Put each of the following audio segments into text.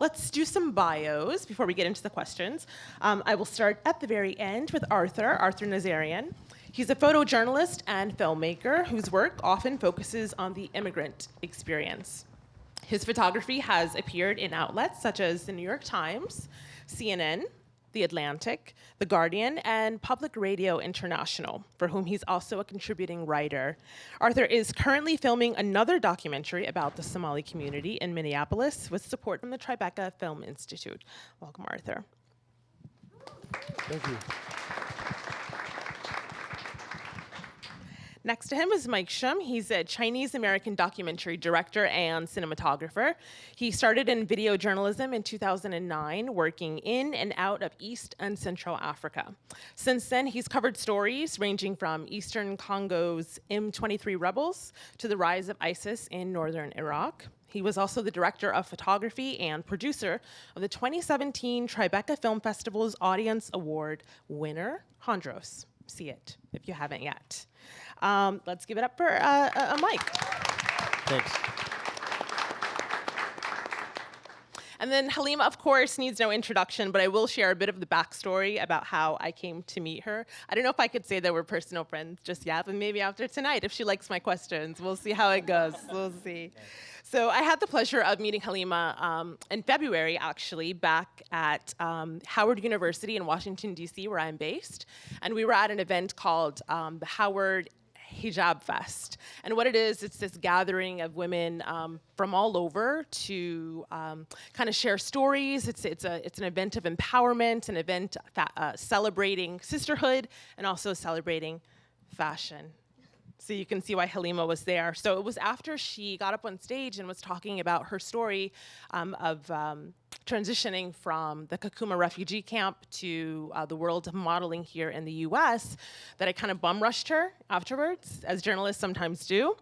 let's do some bios before we get into the questions. Um, I will start at the very end with Arthur, Arthur Nazarian. He's a photojournalist and filmmaker whose work often focuses on the immigrant experience. His photography has appeared in outlets such as the New York Times, CNN, The Atlantic, The Guardian, and Public Radio International, for whom he's also a contributing writer. Arthur is currently filming another documentary about the Somali community in Minneapolis with support from the Tribeca Film Institute. Welcome, Arthur. Thank you. Next to him is Mike Shum. He's a Chinese American documentary director and cinematographer. He started in video journalism in 2009, working in and out of East and Central Africa. Since then, he's covered stories ranging from Eastern Congo's M23 rebels to the rise of ISIS in northern Iraq. He was also the director of photography and producer of the 2017 Tribeca Film Festival's Audience Award winner, Hondros. See it if you haven't yet. Um, let's give it up for uh, uh, Mike. Thanks. And then Halima, of course, needs no introduction, but I will share a bit of the backstory about how I came to meet her. I don't know if I could say that we're personal friends just yet, but maybe after tonight, if she likes my questions, we'll see how it goes. We'll see. So I had the pleasure of meeting Halima um, in February, actually, back at um, Howard University in Washington, D.C., where I'm based. And we were at an event called um, the Howard Hijab Fest. And what it is, it's this gathering of women um, from all over to um, kind of share stories. It's, it's, a, it's an event of empowerment, an event uh, celebrating sisterhood and also celebrating fashion. So you can see why Halima was there. So it was after she got up on stage and was talking about her story um, of um, transitioning from the Kakuma refugee camp to uh, the world of modeling here in the US that I kind of bum rushed her afterwards, as journalists sometimes do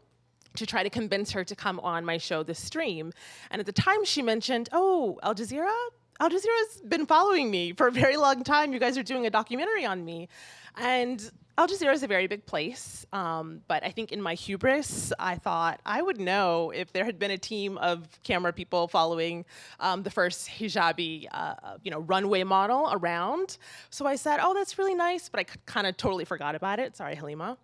to try to convince her to come on my show, The Stream. And at the time she mentioned, oh, Al Jazeera? Al Jazeera's been following me for a very long time. You guys are doing a documentary on me. And Al Jazeera is a very big place, um, but I think in my hubris, I thought I would know if there had been a team of camera people following um, the first hijabi, uh, you know, runway model around. So I said, oh, that's really nice, but I kind of totally forgot about it. Sorry, Halima.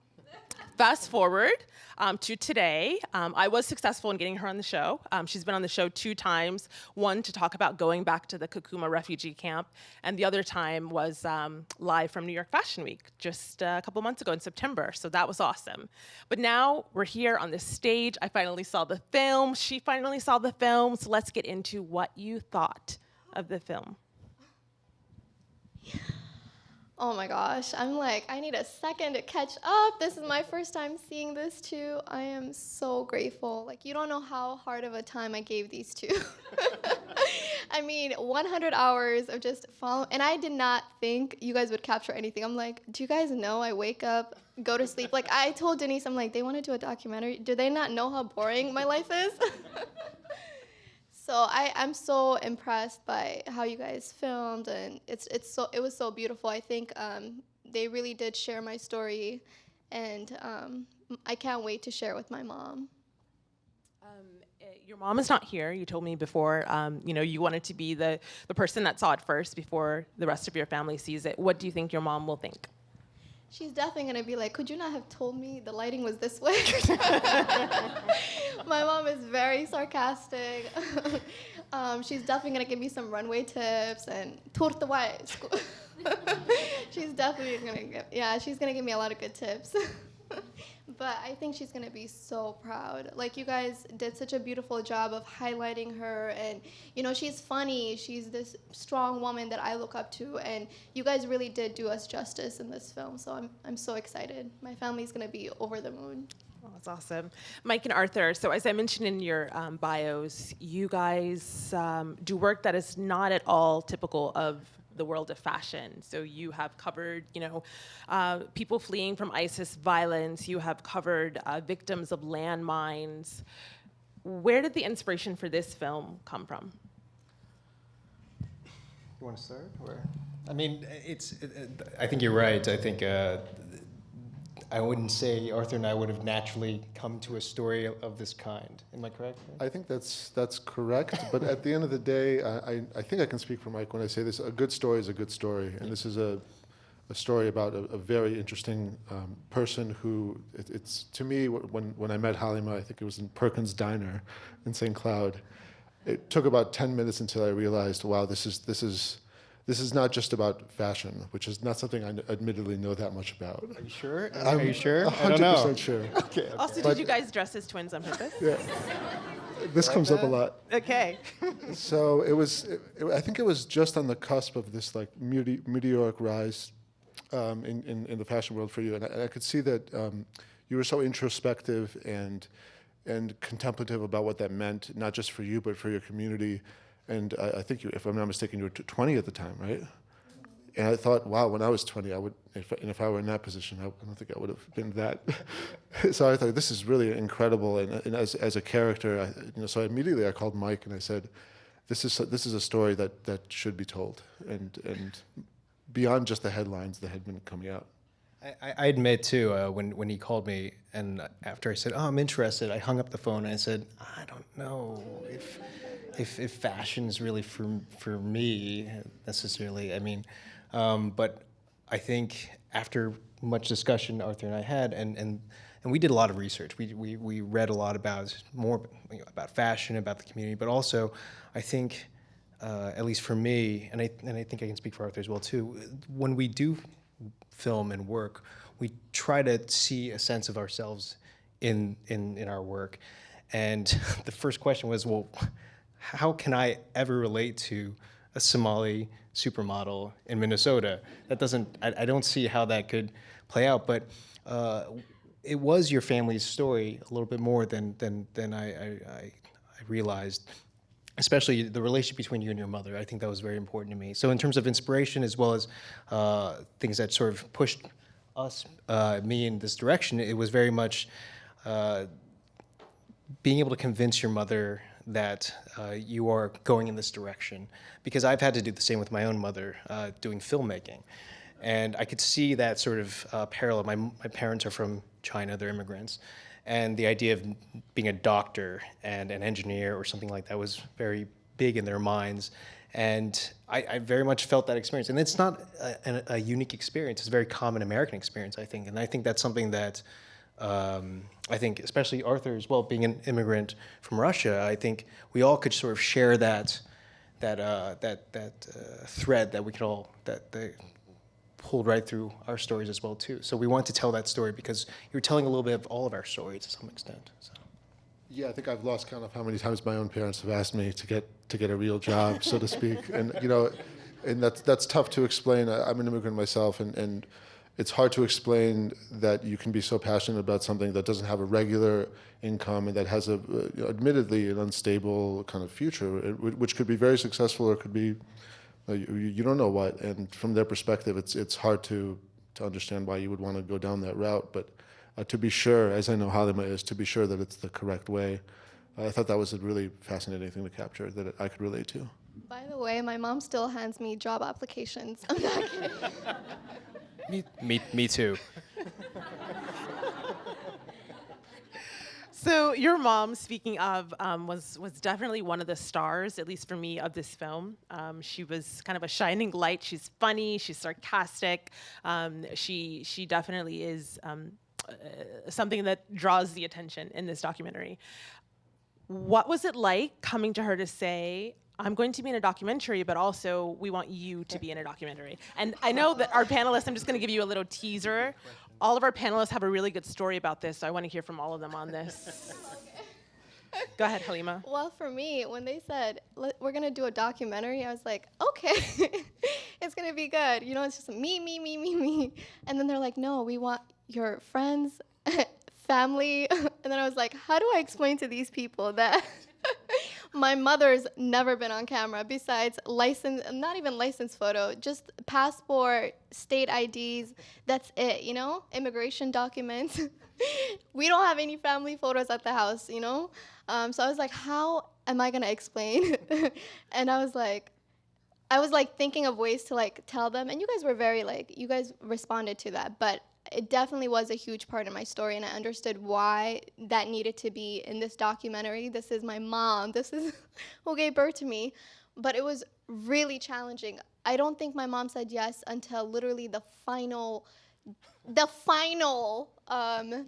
Fast forward um, to today, um, I was successful in getting her on the show. Um, she's been on the show two times, one to talk about going back to the Kakuma refugee camp, and the other time was um, live from New York Fashion Week just a couple months ago in September, so that was awesome. But now we're here on this stage. I finally saw the film. She finally saw the film, so let's get into what you thought of the film. Yeah. Oh my gosh, I'm like, I need a second to catch up. This is my first time seeing this too. I am so grateful. Like, you don't know how hard of a time I gave these two. I mean, 100 hours of just follow, and I did not think you guys would capture anything. I'm like, do you guys know I wake up, go to sleep? Like, I told Denise, I'm like, they want to do a documentary. Do they not know how boring my life is? So I, I'm so impressed by how you guys filmed, and it's it's so it was so beautiful. I think um, they really did share my story, and um, I can't wait to share it with my mom. Um, eh, your mom is not here. You told me before, um, you know, you wanted to be the, the person that saw it first before the rest of your family sees it. What do you think your mom will think? She's definitely gonna be like, could you not have told me the lighting was this way? My mom is very sarcastic. um, she's definitely gonna give me some runway tips and torta she's definitely gonna give, yeah, she's gonna give me a lot of good tips. But I think she's gonna be so proud. Like you guys did such a beautiful job of highlighting her, and you know she's funny. She's this strong woman that I look up to, and you guys really did do us justice in this film. So I'm I'm so excited. My family's gonna be over the moon. Oh, that's awesome. Mike and Arthur, so as I mentioned in your um, bios, you guys um, do work that is not at all typical of the world of fashion. So you have covered, you know, uh, people fleeing from ISIS violence. You have covered uh, victims of landmines. Where did the inspiration for this film come from? You want to start, or? I mean, it's. It, it, I think you're right. I think uh, I wouldn't say Arthur and I would have naturally come to a story of this kind. Am I correct? I think that's that's correct. but at the end of the day, I, I, think I can speak for Mike when I say this. A good story is a good story, and this is a a story about a, a very interesting um, person who it, it's to me when when I met Halima, I think it was in Perkins Diner in St. Cloud. It took about ten minutes until I realized, wow, this is this is this is not just about fashion, which is not something I n- admittedly know that much about. Are you sure? I'm Are you sure? I hundred don't know. percent sure. Okay. Also, But- did you guys dress as twins on purpose? Yeah. This comes up a lot. Okay. So it was. It, it- I think it was just on the cusp of this like mete- meteoric rise um, in, in in the fashion world for you, and I, and I could see that um, you were so introspective and and contemplative about what that meant, not just for you but for your community. And I, I think, you, if I'm not mistaken, you were 20 at the time, right? And I thought, wow, when I was 20, I would, if, and if I were in that position, I, I don't think I would have been that. so I thought, this is really incredible. And, and as, as a character, I, you know, so immediately I called Mike and I said, this is, this is a story that, that should be told. And, and beyond just the headlines that had been coming out. I, I- admit too, uh, when when he called me, and after I said, "Oh, I'm interested," I hung up the phone and I said, "I don't know if if, if fashion is really for for me necessarily. I mean, um, but I think after much discussion Arthur and I had, and and and we did a lot of research. We we, we read a lot about more about fashion, about the community, but also I think. Uh, at least for me, and I, and I think I can speak for Arthur as well too. When we do film and work, we try to see a sense of ourselves in in in our work. And the first question was, well, how can I ever relate to a Somali supermodel in Minnesota? That doesn't. I, I don't see how that could play out. But uh, it was your family's story a little bit more than than than I I, I, realized especially the relationship between you and your mother. I think that was very important to me. So in terms of inspiration, as well as uh, things that sort of pushed us, uh, me in this direction, it was very much uh, being able to convince your mother that uh, you are going in this direction. Because I've had to do the same with my own mother uh, doing filmmaking. And I could see that sort of uh, parallel. My, my parents are from China, they're immigrants. And the idea of being a doctor and an engineer or something like that was very big in their minds. And I, I very much felt that experience. And it's not a, a, a unique experience, it's a very common American experience, I think. And I think that's something that um, I think, especially Arthur as well, being an immigrant from Russia, I think we all could sort of share that that uh, that that uh, thread that we could all that that pulled right through our stories as well too. So we want to tell that story because you're telling a little bit of all of our stories to some extent. So. Yeah, I think I've lost count of how many times my own parents have asked me to get to get a real job, so to speak. And you know, and that's that's tough to explain. I, I'm an immigrant myself, and and it's hard to explain that you can be so passionate about something that doesn't have a regular income and that has a, uh, admittedly, an unstable kind of future, uh, which could be very successful or could be, uh, you, you don't know what. And from their perspective, it's it's hard to to understand why you would want to go down that route. But uh, to be sure, as I know Halima is, to be sure that it's the correct way. I thought that was a really fascinating thing to capture that I could relate to. By the way, my mom still hands me job applications. I'm not kidding. Me, me, me too. So your mom, speaking of, um, was was definitely one of the stars, at least for me, of this film. Um, she was kind of a shining light. She's funny. She's sarcastic. Um, she she definitely is um, uh, something that draws the attention in this documentary. What was it like coming to her to say, I'm going to be in a documentary, but also we want you to be in a documentary? And I know that our panelists, I'm just going to give you a little teaser. All of our panelists have a really good story about this, so I want to hear from all of them on this. Go ahead, Halima. Well, for me, when they said we're gonna do a documentary, I was like, okay, it's gonna be good. You know, it's just me, me, me, me, me. And then they're like, no, we want your friends, family. and then I was like, how do I explain to these people that my mother's never been on camera besides license, not even license photo, just passport, state IDs. That's it, you know, immigration documents. we don't have any family photos at the house, you know. Um, so I was like, how am I gonna explain? and I was like, I was like thinking of ways to like tell them, and you guys were very like, you guys responded to that, but it definitely was a huge part of my story, and I understood why that needed to be in this documentary. This is my mom. This is who gave birth to me. But it was really challenging. I don't think my mom said yes until literally the final, the final um,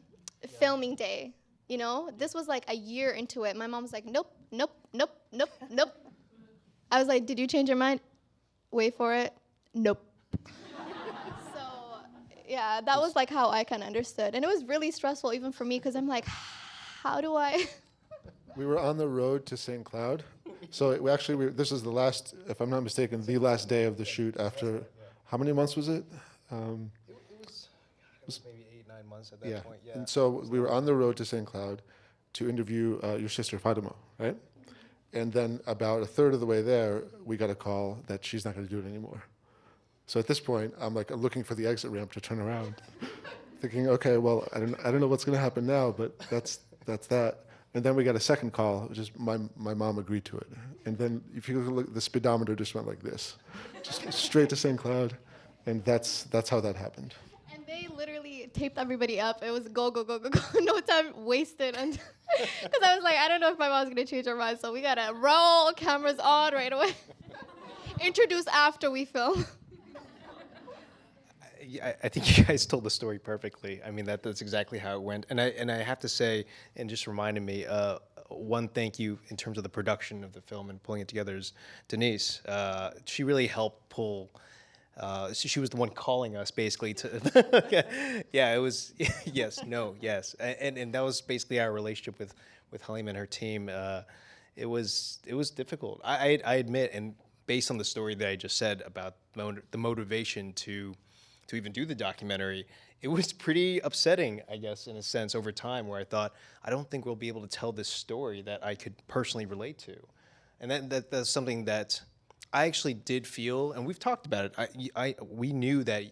filming day. You know, this was like a year into it. My mom was like, "Nope, nope, nope, nope, nope." I was like, "Did you change your mind?" Wait for it. Nope. So yeah, that was like how I kind of understood, and it was really stressful even for me because I'm like, how do I? We were on the road to St. Cloud. So it, we actually, we, this is the last, if I'm not mistaken, the last day of the shoot after, how many months was it? Um, It, was, it was maybe eight, nine months at that yeah. point. Yeah. And so we were on the road to St. Cloud to interview uh, your sister Fatima, right? And then about a third of the way there, we got a call that she's not going to do it anymore. So at this point, I'm like looking for the exit ramp to turn around, thinking, okay, well, I don't, I don't know what's going to happen now, but that's that's that. And then we got a second call, which is my my mom agreed to it. And then if you look, the speedometer just went like this, just straight to St. Cloud, and that's that's how that happened. And they literally taped everybody up. It was go, go, go, go, go. no time wasted. Because I was like, I don't know if my mom's going to change her mind. So we got to roll cameras on right away. Introduce after we film. I, I think you guys told the story perfectly. I mean, that that's exactly how it went. And I and I have to say, and just reminded me, uh, one thank you in terms of the production of the film and pulling it together is Denise. Uh, she really helped pull. Uh, she, she was the one calling us basically to. yeah, it was yes, no, yes, and and that was basically our relationship with with Halim and her team. Uh, it was it was difficult. I, I I admit, and based on the story that I just said about the motivation to to even do the documentary, it was pretty upsetting, I guess, in a sense, over time, where I thought, I don't think we'll be able to tell this story that I could personally relate to. And that, that that's something that I actually did feel, and we've talked about it. I, I, we knew that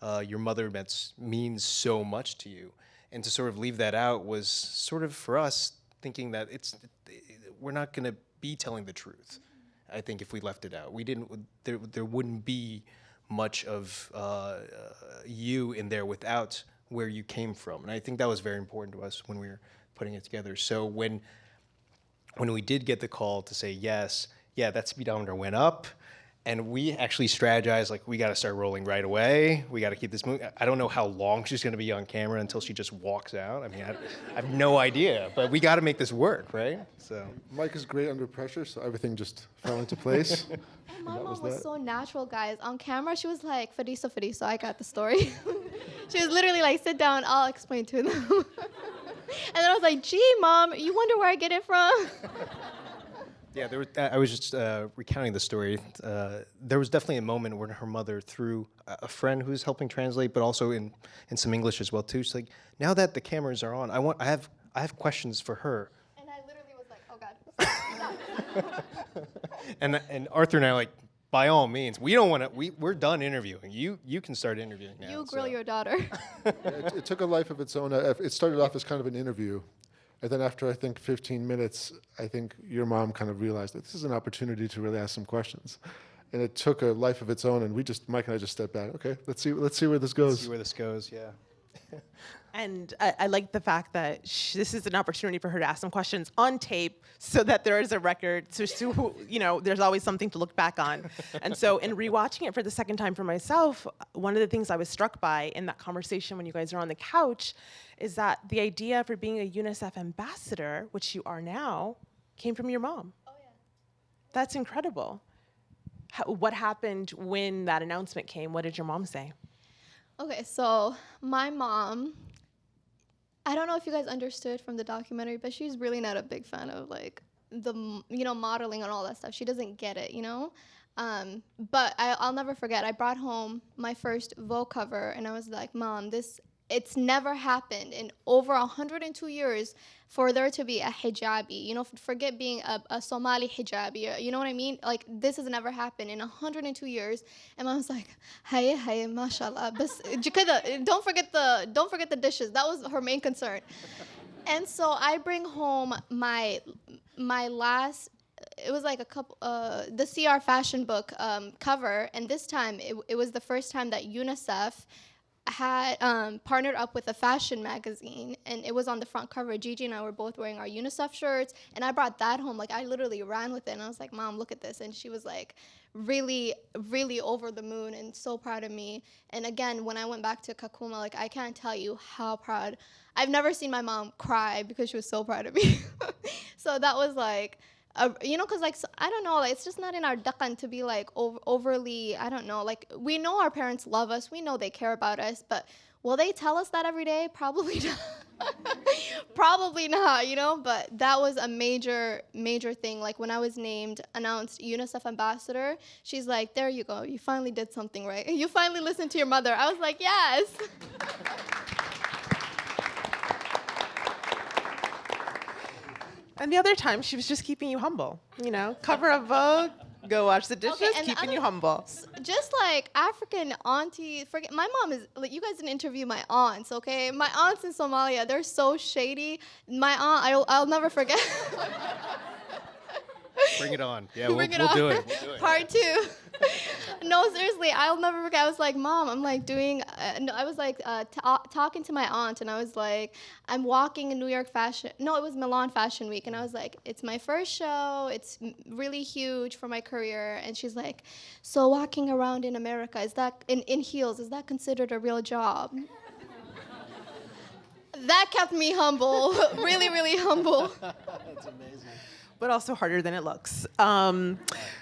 uh, your mother means so much to you. And to sort of leave that out was sort of for us thinking that it's, we're not going to be telling the truth. I think if we left it out, we didn't. There, there wouldn't be much of uh, uh, you in there without where you came from, and I think that was very important to us when we were putting it together. So when when we did get the call to say yes, yeah, that speedometer went up, and we actually strategized like we got to start rolling right away. We got to keep this moving. I don't know how long she's going to be on camera until she just walks out. I mean, I, I have no idea, but we got to make this work, right? So. Mike is great under pressure, so everything just fell into place. And my that mom was was so natural, guys. On camera, she was like, Fadisa, Fadisa, I got the story. she was literally like, sit down, I'll explain to them. and then I was like, gee, mom, you wonder where I get it from? Yeah, there was, I was just uh, recounting the story. Uh, there was definitely a moment when her mother, through a a friend who's helping translate, but also in, in some English as well too, she's like, "Now that the cameras are on, I want, I have, I have questions for her." and I literally was like, oh, God. And and Arthur and I are like, by all means, we don't want to. We we're done interviewing. You you can start interviewing now. you grill so. your daughter. it, it took a life of its own. Uh, It started off as kind of an interview. And then after, I think, 15 minutes, I think your mom kind of realized that this is an opportunity to really ask some questions. And it took a life of its own, and we just, Mike and I just stepped back. Okay, let's see, let's see where this goes. See where this goes. Yeah. And I, I like the fact that sh- this is an opportunity for her to ask some questions on tape so that there is a record. So, so, you know, there's always something to look back on. and so, in rewatching it for the second time for myself, one of the things I was struck by in that conversation when you guys are on the couch is that the idea for being a UNICEF ambassador, which you are now, came from your mom. Oh, yeah. That's incredible. How, what happened when that announcement came? What did your mom say? Okay, so my mom, I don't know if you guys understood from the documentary, but she's really not a big fan of like the you know modeling and all that stuff. She doesn't get it, you know. Um, but I, I'll never forget. I brought home my first Vogue cover, and I was like, "Mom, this it's never happened in over 102 years for there to be a hijabi. You know, forget being a, a Somali hijabi. You know what I mean? Like this has never happened in 102 years. And I was like, "Hey, hey, mashallah." Don't forget the don't forget the dishes. That was her main concern. And so I bring home my my last it was like a couple uh, the CR fashion book um, cover and this time it, it was the first time that UNICEF had um, partnered up with a fashion magazine, and it was on the front cover. Gigi and I were both wearing our UNICEF shirts, and I brought that home. Like I literally ran with it, and I was like, "Mom, look at this," and she was like, really, really over the moon and so proud of me. And again, when I went back to Kakuma, like I can't tell you how proud. I've never seen my mom cry because she was so proud of me. so that was like uh, you know, cause like so, I don't know, it's just not in our dakan to be like ov- overly. I don't know, like we know our parents love us, we know they care about us, but will they tell us that every day? Probably not. Probably not, you know. But that was a major, major thing. Like when I was named, announced UNICEF ambassador, she's like, "There you go, you finally did something right. You finally listened to your mother." I was like, "Yes." And the other time, she was just keeping you humble. You know, cover of Vogue, go wash the dishes, the keeping other- you humble. just like African auntie, forget my mom is like you guys didn't interview my aunts, okay? My aunts in Somalia, they're so shady. My aunt, I'll, I'll never forget. Bring it on. Yeah, we'll, Bring it we'll on. do it. We'll do it. Part two. no, seriously, I'll never forget. I was like, Mom, I'm like doing, uh, no, I was like uh, ta- talking to my aunt, and I was like, I'm walking in New York Fashion. No, it was Milan Fashion Week, and I was like, it's my first show. It's m- really huge for my career. And she's like, so walking around in America is that in, in heels? Is that considered a real job? that kept me humble, really, really humble. But also harder than it looks. Um,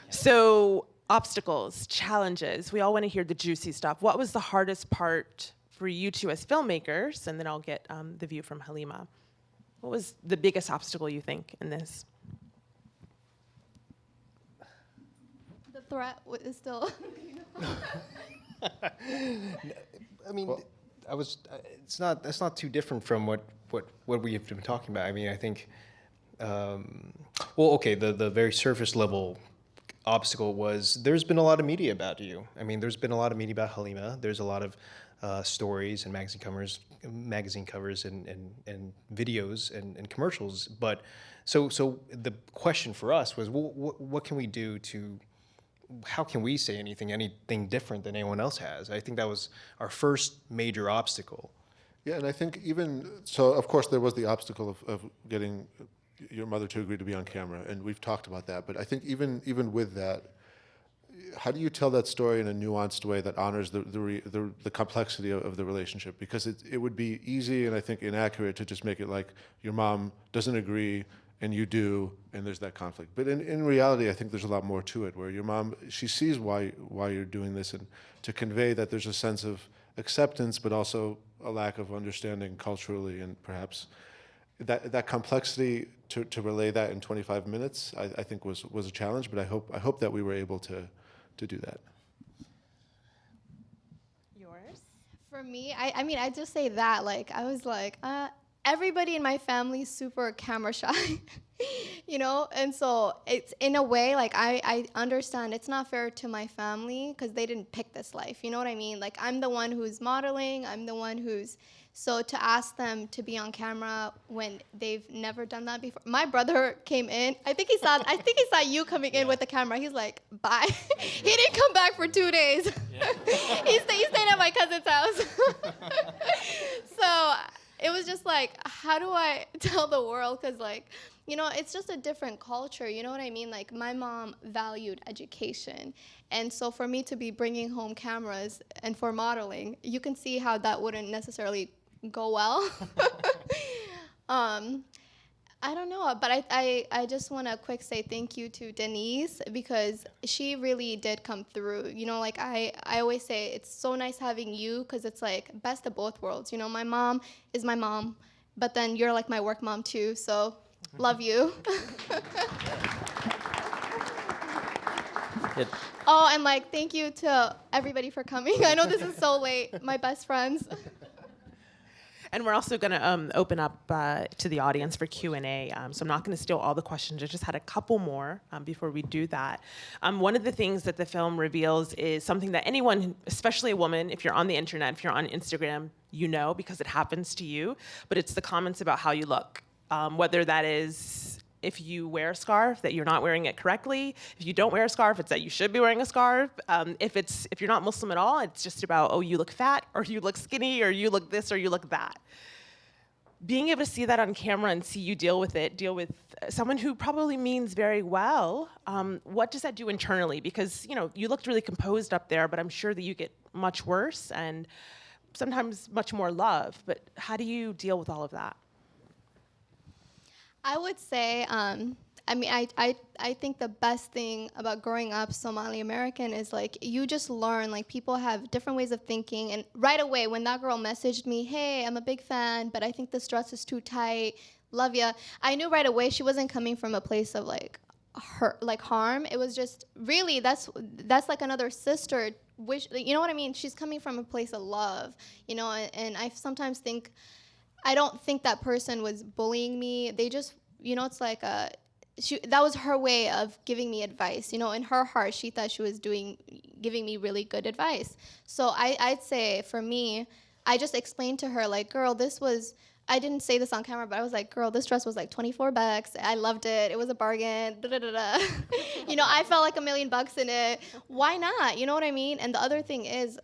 so, obstacles, challenges. We all want to hear the juicy stuff. What was the hardest part for you two as filmmakers? And then I'll get um, the view from Halima. What was the biggest obstacle you think in this? The threat is still. I mean, I was. uh, It's not. That's not too different from what what what we have been talking about. I mean, I think. Um, well, okay. The the very surface level obstacle was there's been a lot of media about you. I mean, there's been a lot of media about Halima. There's a lot of uh, stories and magazine covers, magazine covers, and and, and videos and, and commercials. But so so the question for us was, well, what, what can we do to how can we say anything anything different than anyone else has? I think that was our first major obstacle. Yeah, and I think even so, of course, there was the obstacle of, of getting your mother to agree to be on camera, and we've talked about that. But I think even even with that, how do you tell that story in a nuanced way that honors the the, re, the, the complexity of, of the relationship? Because it it would be easy and I think inaccurate to just make it like your mom doesn't agree and you do, and there's that conflict. But in, in reality, I think there's a lot more to it, where your mom she sees why why you're doing this, and to convey that there's a sense of acceptance, but also a lack of understanding culturally, and perhaps that that complexity to, to relay that in 25 minutes, I, I think was was a challenge. But I hope I hope that we were able to to do that. Yours? For me, I, I mean, I just say that. Like, I was like, uh, everybody in my family super camera shy, you know? And so it's in a way, like, I, I understand it's not fair to my family because they didn't pick this life. You know what I mean? Like, I'm the one who's modeling, I'm the one who's. So to ask them to be on camera when they've never done that before. My brother came in. I think he saw. I think he saw you coming in with the camera. He's like, "Bye." he didn't come back for two days. he, stayed, he stayed at my cousin's house. so it was just like, how do I tell the world? Because like, you know, it's just a different culture. You know what I mean? Like my mom valued education, and so for me to be bringing home cameras and for modeling, you can see how that wouldn't necessarily go well. um, I don't know, but I, I, I just want to quick say thank you to Denise because she really did come through. You know, like I, I always say it's so nice having you because it's like best of both worlds. You know, my mom is my mom, but then you're like my work mom too. So love you. It, oh, and like thank you to everybody for coming. I know this is so late. My best friends. And we're also going to um, open up uh, to the audience for Q and A. Um, so I'm not going to steal all the questions. I just had a couple more um, before we do that. Um, one of the things that the film reveals is something that anyone, especially a woman, if you're on the internet, if you're on Instagram, you know because it happens to you. But it's the comments about how you look, um, whether that is if you wear a scarf that you're not wearing it correctly. If you don't wear a scarf, it's that you should be wearing a scarf. Um, if it's if you're not Muslim at all, it's just about oh you look fat or you look skinny or you look this or you look that. Being able to see that on camera and see you deal with it, deal with someone who probably means very well. Um, what does that do internally? Because you know you looked really composed up there, but I'm sure that you get much worse and sometimes much more love. But how do you deal with all of that? I would say, um, I mean, I, I, I think the best thing about growing up Somali American is like you just learn, like, people have different ways of thinking. And right away, when that girl messaged me, hey, I'm a big fan, but I think this dress is too tight, love ya, I knew right away she wasn't coming from a place of like, hurt like harm it was just really that's that's like another sister wish you know what i mean she's coming from a place of love you know and, and i sometimes think I don't think that person was bullying me. They just, you know, it's like a, she, that was her way of giving me advice. You know, in her heart, she thought she was doing, giving me really good advice. So I, I'd say for me, I just explained to her like, girl, this was, I didn't say this on camera, but I was like, girl, this dress was like 24 bucks. I loved it. It was a bargain. Da, da, da, da. you know, I felt like a million bucks in it. Why not? You know what I mean? And the other thing is,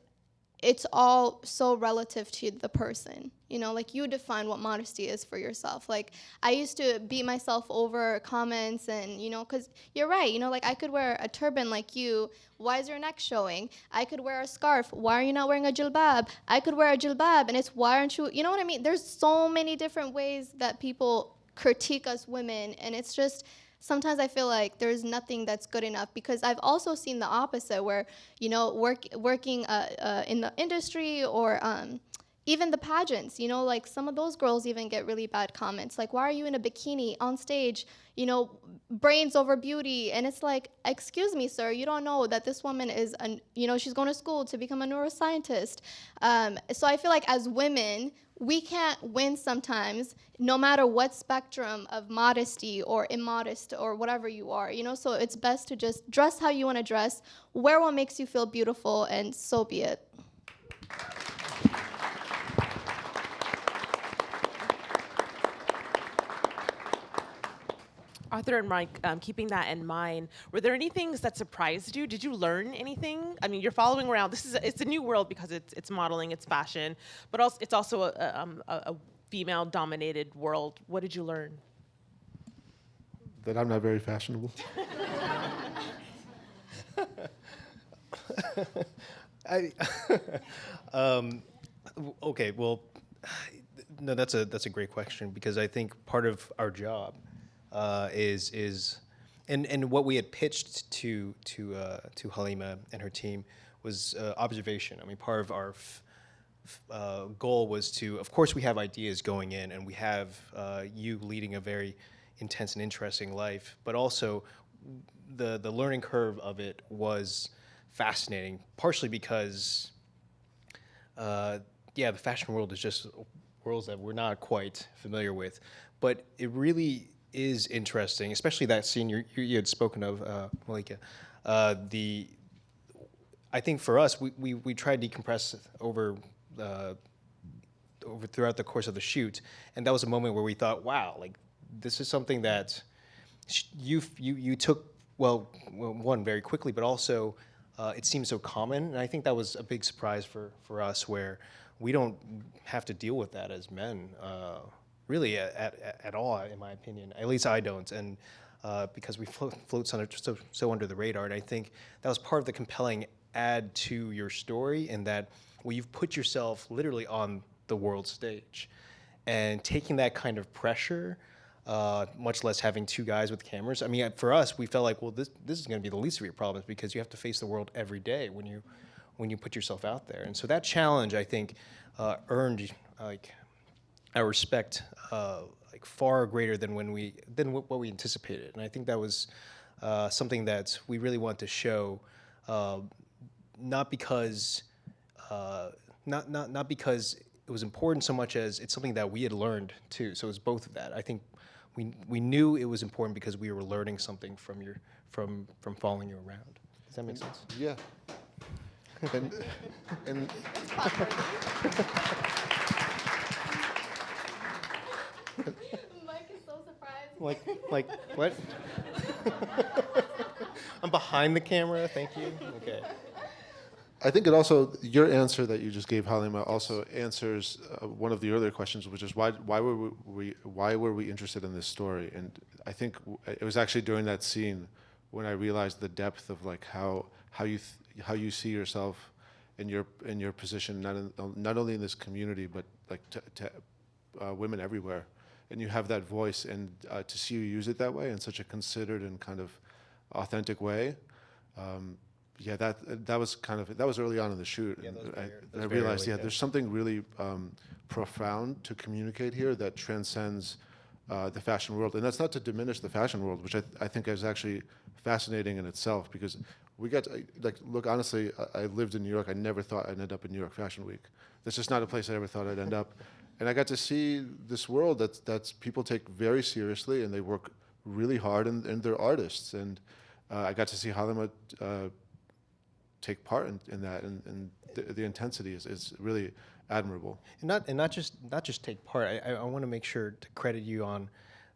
it's all so relative to the person you know like you define what modesty is for yourself. Like i used to beat myself over comments and you know because you're right you know like i could wear a turban like you. Why is your neck showing? I could wear a scarf. Why are you not wearing a jilbab? I could wear a jilbab and it's why aren't you you know what i mean? There's so many different ways that people critique us women and it's just sometimes I feel like there's nothing that's good enough because I've also seen the opposite where, you know, work, working uh, uh, in the industry or um, even the pageants, you know, like some of those girls even get really bad comments. Like, why are you in a bikini on stage? You know, brains over beauty. And it's like, excuse me, sir, you don't know that this woman is, an, you know, she's going to school to become a neuroscientist. Um, so I feel like as women, we can't win sometimes, no matter what spectrum of modesty or immodest or whatever you are, you know? So it's best to just dress how you want to dress, wear what makes you feel beautiful, and so be it. Arthur and Mike, um, keeping that in mind, were there any things that surprised you? Did you learn anything? I mean, you're following around. This is a, it's a new world because it's it's modeling, it's fashion, but also it's also a, a, um, a, a female-dominated world. What did you learn? That I'm not very fashionable. I, um, okay, well, no, that's a that's a great question because I think part of our job uh, is is, and and what we had pitched to to uh, to Halima and her team was uh, observation. I mean, part of our uh, goal was to, of course, we have ideas going in, and we have uh, you leading a very intense and interesting life, but also the the learning curve of it was fascinating, partially because, uh, yeah, the fashion world is just worlds that we're not quite familiar with, but it really is interesting, especially that scene you, you had spoken of, uh, Malika. Uh, the I think for us, we, we, we tried to decompress over uh, over throughout the course of the shoot, and that was a moment where we thought, wow, like this is something that you you you took well, one very quickly, but also uh, it seemed so common, and I think that was a big surprise for for us, where we don't have to deal with that as men, uh, really at, at, at all, in my opinion. At least I don't, and uh, because we float, float so, so under the radar, and I think that was part of the compelling add to your story, in that well, you've put yourself literally on the world stage, and taking that kind of pressure uh, much less having two guys with cameras. I mean, for us, we felt like, well, this this is going to be the least of your problems because you have to face the world every day when you when you put yourself out there. And so that challenge, I think, uh, earned like our respect uh, like far greater than when we than what what we anticipated. And I think that was uh, something that we really want to show, uh, not because uh, not not not because it was important so much as it's something that we had learned too. So it's both of that. I think we we knew it was important because we were learning something from your from from following you around. Does that make sense? Yeah. And, and Mike is so surprised. Like, like what? I'm behind the camera. Thank you. Okay. I think it also your answer that you just gave Halima also answers uh, one of the earlier questions, which is why why were we, we why were we interested in this story? And I think w- it was actually during that scene when I realized the depth of like how how you th- how you see yourself in your in your position not in, not only in this community but like to, to uh, women everywhere, and you have that voice, and uh, to see you use it that way in such a considered and kind of authentic way. Um, yeah, that that was kind of that was early on in the shoot. Yeah, and I, very- that and was I realized, early, yeah, yeah. there's something really um, profound to communicate here that transcends uh, the fashion world, and that's not to diminish the fashion world, which I, I think is actually fascinating in itself because we got to, like look honestly. I, I lived in New York. I never thought I'd end up in New York Fashion Week. That's just not a place I ever thought I'd end up, and I got to see this world that that's people take very seriously and they work really hard and, and they're artists and uh, I got to see Halima uh, take part in, in that, and, and the, intensity is, is really admirable. and not and not just not just take part. I, I, I want to make sure to credit you on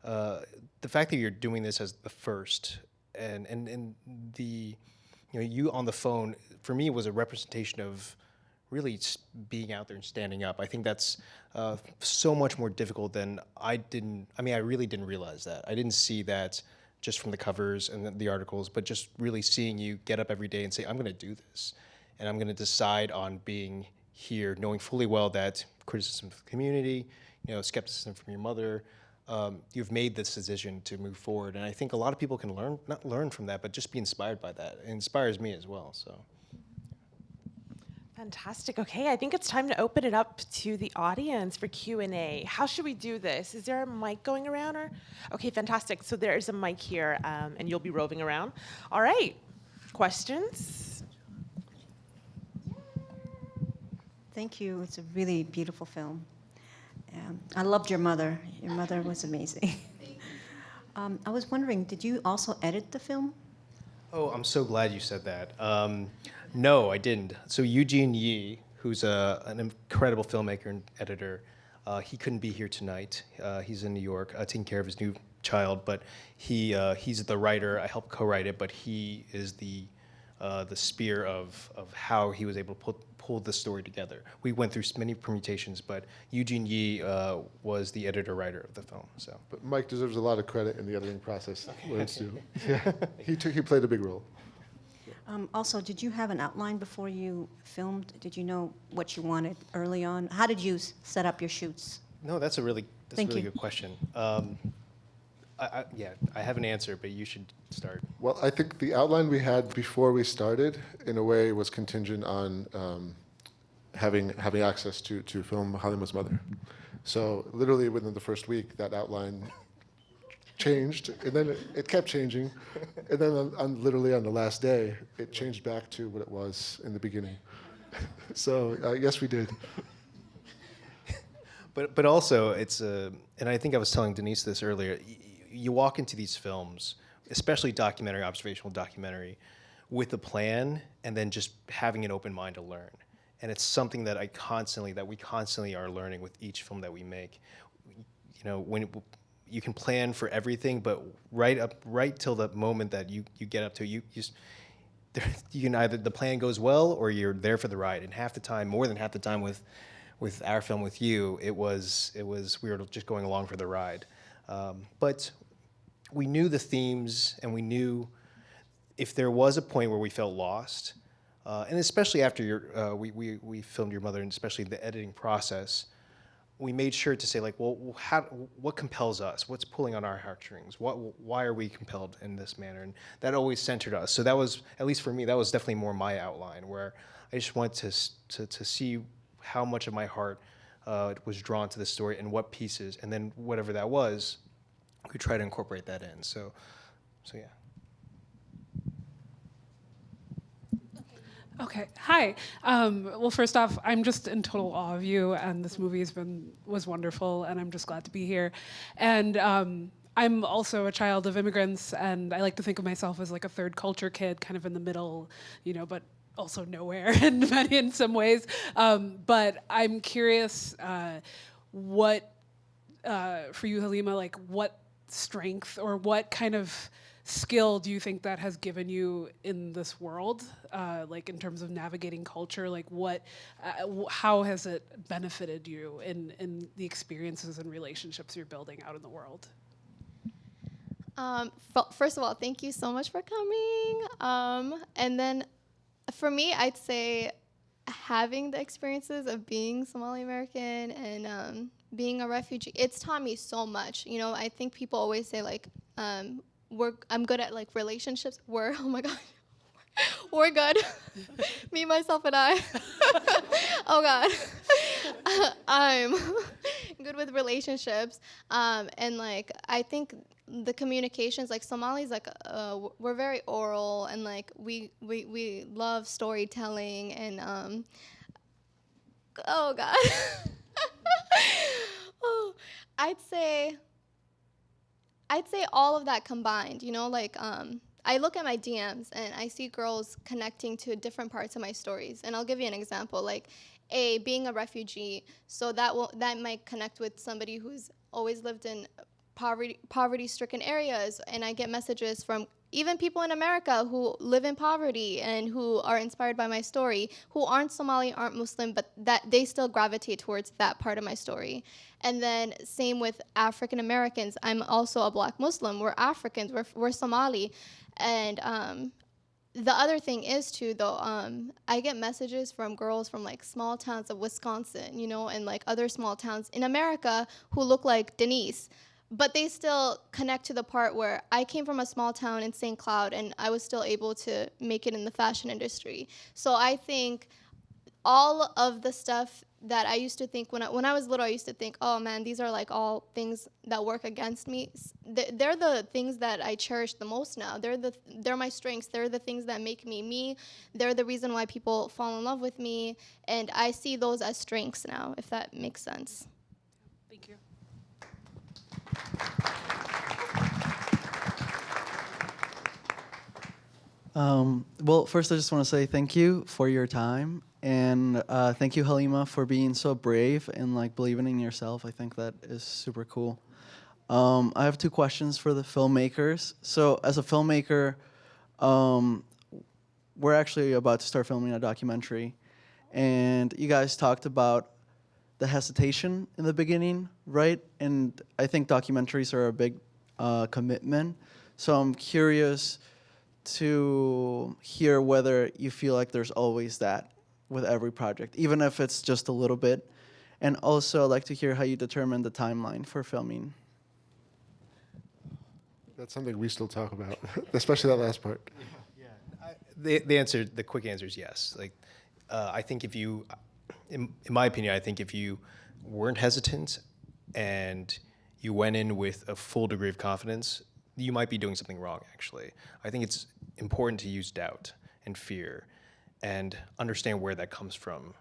uh, the fact that you're doing this as the first, and and and the you know you on the phone for me was a representation of really being out there and standing up. I think that's uh, so much more difficult than I didn't. I mean, I really didn't realize that. I didn't see that just from the covers and the, articles, but just really seeing you get up every day and say, "I'm going to do this," and I'm going to decide on being here, knowing fully well that criticism from the community, you know, skepticism from your mother. Um, you've made this decision to move forward, and I think a lot of people can learn, not learn from that, but just be inspired by that. It inspires me as well. So. Fantastic. Okay, I think it's time to open it up to the audience for Q&A. How should we do this? Is there a mic going around or? Okay, fantastic. So there is a mic here um, and you'll be roving around. All right, questions? Thank you. It's a really beautiful film. Um, I loved your mother. Your mother was amazing. um, I was wondering, did you also edit the film? Oh, I'm so glad you said that. No, I didn't. So Eugene Yi, who's a, an incredible filmmaker and editor, uh, he couldn't be here tonight. Uh, he's in New York uh, taking care of his new child, but he uh, he's the writer. I helped co-write it, but he is the uh, the spear of of how he was able to pull pull the story together. We went through many permutations, but Eugene Yi uh, was the editor writer of the film. So. But Mike deserves a lot of credit in the editing process. Lawrence too. Yeah, he took he played a big role. Um, also, did you have an outline before you filmed? Did you know what you wanted early on? How did you set up your shoots? No, that's a really that's Thank a really you. good question. Um, I, I, yeah, I have an answer, but you should start. Well, I think the outline we had before we started, in a way, was contingent on um, having having access to to film Halima's mother. So literally within the first week, that outline changed, and then it, it kept changing, and then on, on literally on the last day, it changed back to what it was in the beginning. so uh, yes, we did. But but also it's a, and I think I was telling Denise this earlier. You walk into these films, especially documentary, observational documentary, with a plan, and then just having an open mind to learn. And it's something that I constantly, that we constantly are learning with each film that we make. You know, when you can plan for everything, but right up, right till the moment that you you get up to, you you. you can either the plan goes well or you're there for the ride. And half the time, more than half the time with with our film with you, it was it was we were just going along for the ride. Um, but we knew the themes and we knew if there was a point where we felt lost, uh, and especially after your uh, we, we we filmed your mother and especially the editing process, we made sure to say like, well, how, what compels us? What's pulling on our heartstrings? What, why are we compelled in this manner? And that always centered us. So that was, at least for me, that was definitely more my outline, where I just wanted to to, to see how much of my heart uh, was drawn to the story and what pieces, and then whatever that was, we try to incorporate that in. So, so yeah. Okay. Hi. Um, well, first off, I'm just in total awe of you, and this movie has been was wonderful, and I'm just glad to be here. And um, I'm also a child of immigrants, and I like to think of myself as like a third culture kid, kind of in the middle, you know, but also nowhere in many in some ways. Um, but I'm curious, uh, what uh, for you, Halima, like what strength or what kind of skill do you think that has given you in this world uh, like in terms of navigating culture like what uh, how has it benefited you in in the experiences and relationships you're building out in the world Um, first of all, thank you so much for coming. Um, and then for me, I'd say having the experiences of being Somali American and um, being a refugee, it's taught me so much. You know, I think people always say like, um, we're I'm good at like relationships. We're oh my god. We're good. Me, myself, and I. oh God. I'm good with relationships. Um, and like, I think the communications, like Somalis, like, uh, we're very oral and like, we, we, we love storytelling and, um, oh God. oh, I'd say, I'd say all of that combined, you know, like um, I look at my DMs and I see girls connecting to different parts of my stories. And I'll give you an example, like a being a refugee, so that will that might connect with somebody who's always lived in poverty poverty stricken areas and I get messages from even people in America who live in poverty and who are inspired by my story, who aren't Somali, aren't Muslim, but that they still gravitate towards that part of my story. And then same with African Americans. I'm also a black Muslim. We're Africans. We're, we're Somali. And um, the other thing is too though um, i get messages from girls from like small towns of wisconsin you know and like other small towns in america who look like denise but they still connect to the part where i came from a small town in st cloud and i was still able to make it in the fashion industry so i think all of the stuff that I used to think when I, when I was little, I used to think, oh man, these are like all things that work against me. They're the things that I cherish the most now. They're the they're my strengths. They're the things that make me me. They're the reason why people fall in love with me, and I see those as strengths now. If that makes sense. Um, well, first, I just want to say thank you for your time, and uh, thank you, Halima, for being so brave and like believing in yourself. I think that is super cool. Um, I have two questions for the filmmakers. So, as a filmmaker, um, we're actually about to start filming a documentary, and you guys talked about the hesitation in the beginning, right? And I think documentaries are a big uh, commitment. So I'm curious to hear whether you feel like there's always that with every project, even if it's just a little bit. And also, I'd like to hear how you determine the timeline for filming. That's something we still talk about, especially that last part. Yeah, The, the answer, the quick answer is yes. Like, uh, I think if you, in, in my opinion, I think if you weren't hesitant and you went in with a full degree of confidence, you might be doing something wrong, actually. I think it's important to use doubt and fear and understand where that comes from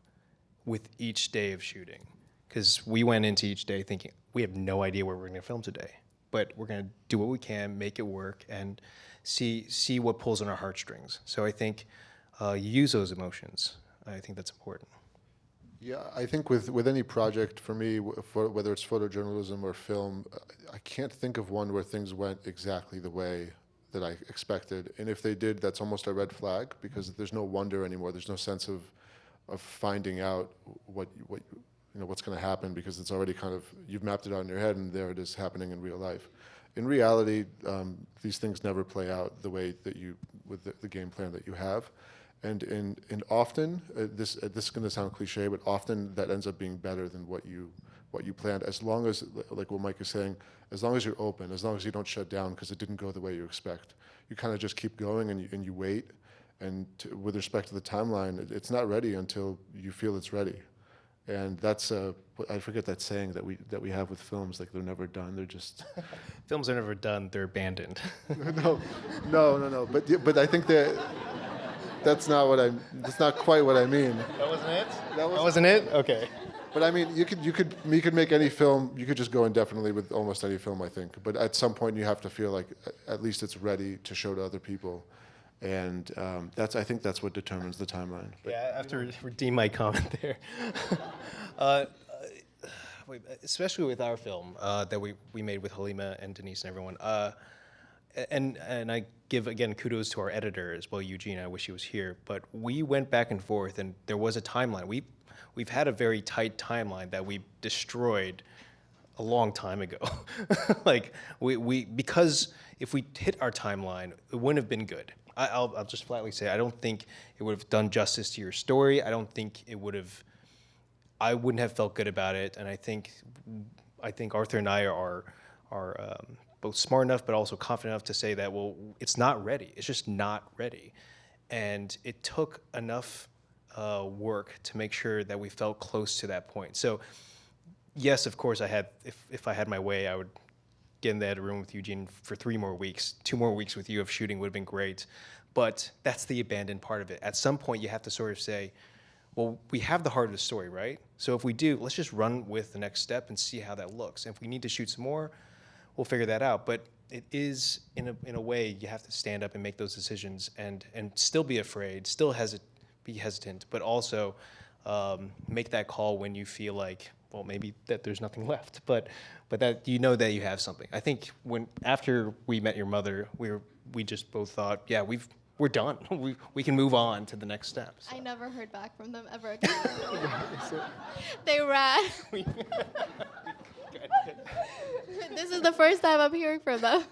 with each day of shooting. Because we went into each day thinking, we have no idea where we're going to film today, but we're going to do what we can, make it work, and see see what pulls on our heartstrings. So I think uh, use those emotions. I think that's important. Yeah, I think with, with any project, for me, for, whether it's photojournalism or film, I can't think of one where things went exactly the way that I expected. And if they did, that's almost a red flag because there's no wonder anymore. There's no sense of, of finding out what, what, you you know, what's going to happen because it's already kind of, you've mapped it out in your head and there it is happening in real life. In reality, um, these things never play out the way that you, with the, the game plan that you have. And, and, and often, uh, this, uh, this is going to sound cliche, but often that ends up being better than what you, what you planned, as long as, like what Mike is saying, as long as you're open, as long as you don't shut down because it didn't go the way you expect. You kind of just keep going and you, and you wait. And to, with respect to the timeline, it, it's not ready until you feel it's ready. And that's, uh, I forget that saying that we, that we have with films, like they're never done, they're just, Films are never done; they're abandoned. no, no, no, no. But, but I think that, that's not what I, that's not quite what I mean. that wasn't it. That was- wasn't it. Okay. But I mean, you could, you could, you could make any film. You could just go indefinitely with almost any film, I think. But at some point, you have to feel like at least it's ready to show to other people, and um, that's, I think, that's what determines the timeline. But Yeah, I have to redeem my comment there. uh, especially with our film uh, that we, we made with Halima and Denise and everyone. Uh, and and I give again kudos to our editor as well, Eugene. I wish he was here, but we went back and forth, and there was a timeline. We we've had a very tight timeline that we destroyed a long time ago. like we, we because if we hit our timeline, it wouldn't have been good. I, I'll, I'll just flatly say I don't think it would have done justice to your story. I don't think it would have. I wouldn't have felt good about it, and I think I think Arthur and I are are um, both smart enough, but also confident enough to say that well, it's not ready. It's just not ready, and it took enough uh, work to make sure that we felt close to that point. So yes, of course, I had. If if I had my way, I would get in that room with Eugene for three more weeks. Two more weeks with you of shooting would have been great. But that's the abandoned part of it. At some point, you have to sort of say, well, we have the heart of the story, right? So if we do, let's just run with the next step and see how that looks. And if we need to shoot some more, we'll figure that out. But it is, in a, in a way, you have to stand up and make those decisions and, and still be afraid, still hesit- be hesitant, but also um, make that call when you feel like, well, maybe that there's nothing left, but, but that you know that you have something. I think when, after we met your mother, we were, we just both thought, yeah, we've, we're done. we, we can move on to the next step. So. I never heard back from them ever again. they ran. this is the first time I'm hearing from them.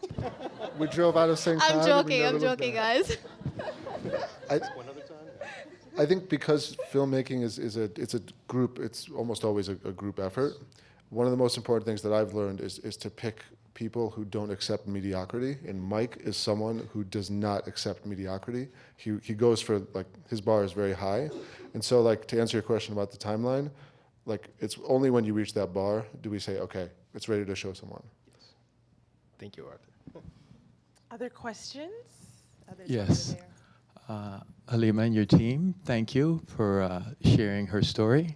We drove out of St. I'm joking. I'm joking, guys. I, I think because filmmaking is, is a it's a group it's almost always a, a group effort. One of the most important things that I've learned is is to pick people who don't accept mediocrity. And Mike is someone who does not accept mediocrity. He he goes for like his bar is very high, and so like to answer your question about the timeline, like it's only when you reach that bar do we say okay it's ready to show someone. Yes. Thank you, Arthur. Other questions? Others Yes. over. Uh, Halima and your team, thank you for uh, sharing her story.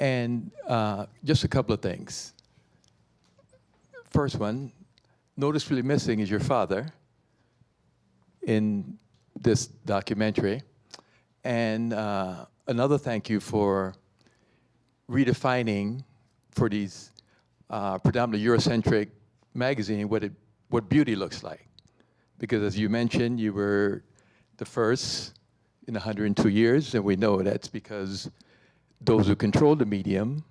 And uh, just a couple of things. First one, noticeably missing is your father in this documentary. And uh, another thank you for redefining for these uh, predominantly Eurocentric magazine what, it, what beauty looks like. Because as you mentioned, you were the first in 102 years, and we know that's because those who control the medium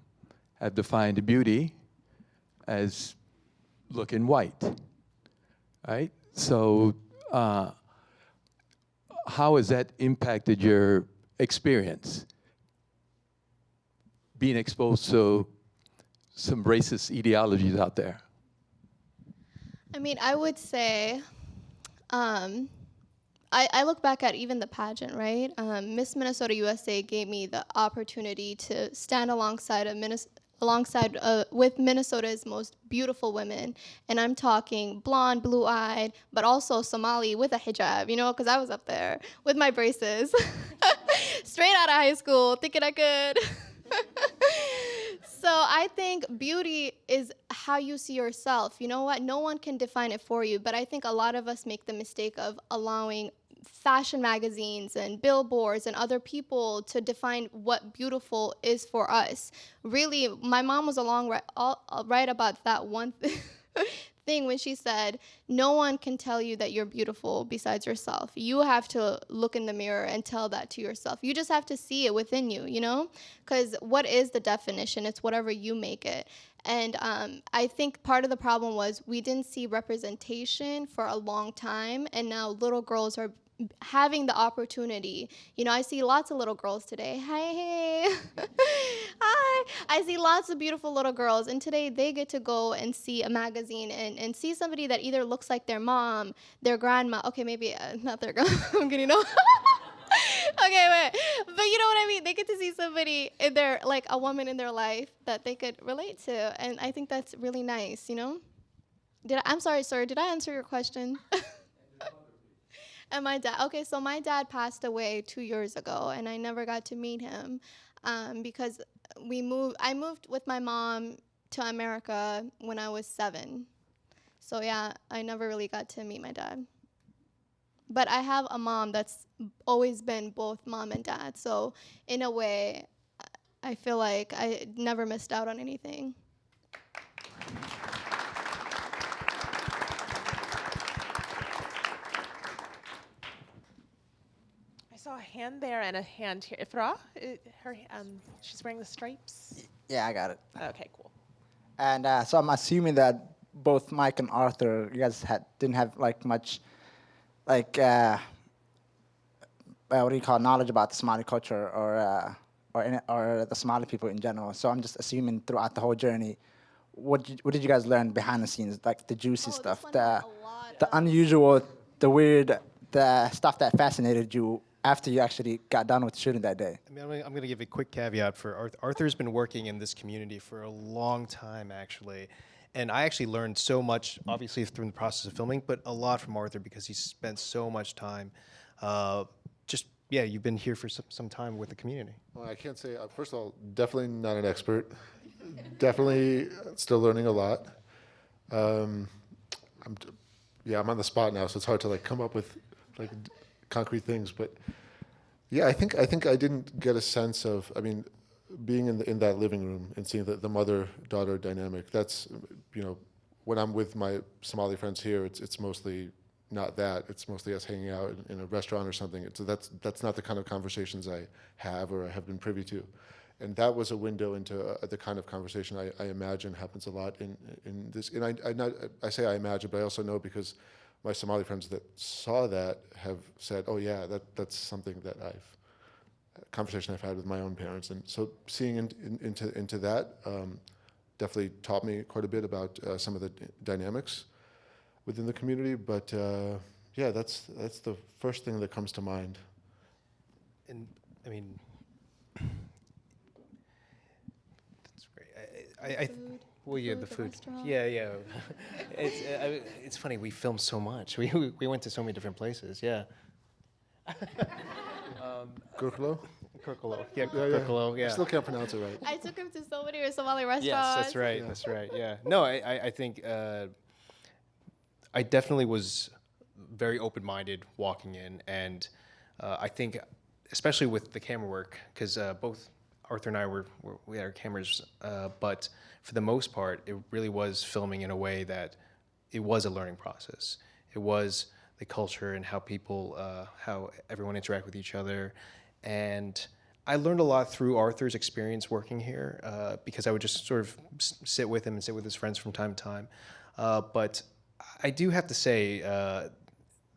have defined beauty as looking white, right? So, uh, how has that impacted your experience? Being exposed to some racist ideologies out there. I mean, I would say, um, I, I look back at even the pageant, right? Um, Miss Minnesota USA gave me the opportunity to stand alongside a Minnes- alongside uh, with Minnesota's most beautiful women, and I'm talking blonde, blue-eyed, but also Somali with a hijab, you know, because I was up there with my braces, straight out of high school, thinking I could. So I think beauty is how you see yourself. You know what? No one can define it for you, but I think a lot of us make the mistake of allowing fashion magazines and billboards and other people to define what beautiful is for us. Really, my mom was along right, all, right about that one thing. when she said, No one can tell you that you're beautiful besides yourself. You have to look in the mirror and tell that to yourself. You just have to see it within you, you know? Because what is the definition? It's whatever you make it. And um, I think part of the problem was we didn't see representation for a long time, and now little girls are having the opportunity. You know, I see lots of little girls today. Hi, hey. Hi. I see lots of beautiful little girls, and today they get to go and see a magazine and, and see somebody that either looks like their mom, their grandma. Okay, maybe uh, not their grandma. I'm getting old. okay, wait. But you know what I mean? They get to see somebody in their, like a woman in their life that they could relate to. And I think that's really nice, you know? Did I, I'm sorry, sir. Did I answer your question? And my dad, okay, so my dad passed away two years ago, and I never got to meet him um, because we moved, I moved with my mom to America when I was seven. So yeah, I never really got to meet my dad but I have a mom that's always been both mom and dad. So in a way, I feel like I never missed out on anything. Saw a hand there and a hand here. Ifra, i- her, um, she's wearing the stripes. Yeah, I got it. Okay, cool. And uh, so I'm assuming that both Mike and Arthur, you guys had didn't have like much, like uh, uh, what do you call it, knowledge about the Somali culture or uh, or in, or the Somali people in general. So I'm just assuming throughout the whole journey, what did, what did you guys learn behind the scenes, like the juicy Oh, stuff, the had a lot the unusual, the weird, the stuff that fascinated you after you actually got done with shooting that day. I mean, I'm gonna, I'm going to give a quick caveat for Arthur. Arthur's been working in this community for a long time, actually. And I actually learned so much, obviously, through the process of filming, but a lot from Arthur because he spent so much time. Uh, just, yeah, you've been here for some, some time with the community. Well, I can't say, uh, first of all, definitely not an expert. definitely still learning a lot. Um, I'm, yeah, I'm on the spot now, so it's hard to like come up with like d- concrete things. But yeah, I think I think I didn't get a sense of. I mean, being in the, in that living room and seeing the, the mother daughter dynamic. That's you know, when I'm with my Somali friends here, it's it's mostly not that. It's mostly us hanging out in, in a restaurant or something. So that's that's not the kind of conversations I have or I have been privy to. And that was a window into uh, the kind of conversation I, I imagine happens a lot in in this. And I I, not, I say I imagine, but I also know because my Somali friends that saw that have said, "Oh yeah, that that's something that I've conversation I've had with my own parents." And so seeing in, in, into into that um, definitely taught me quite a bit about uh, some of the d- dynamics within the community. But uh, yeah, that's that's the first thing that comes to mind. And I mean, that's great. I, I, I, Food, well, yeah, the the food. restaurant. Yeah, yeah. it's, uh, it's funny. We filmed so much. We, we we went to so many different places. Yeah. Gurklo? Kirkalo. Yeah, Yeah, yeah. Kirkalo. Yeah. I still can't pronounce it right. I took him to so many Somali restaurants. Yes, that's right. That's right. Yeah. No, I, I, I think uh, I definitely was very open-minded walking in, and uh, I think, especially with the camera work, because uh, both Arthur and I were, were we had our cameras, uh, but for the most part, it really was filming in a way that it was a learning process. It was the culture and how people, uh, how everyone interact with each other, and I learned a lot through Arthur's experience working here uh, because I would just sort of sit with him and sit with his friends from time to time. Uh, but I do have to say, uh,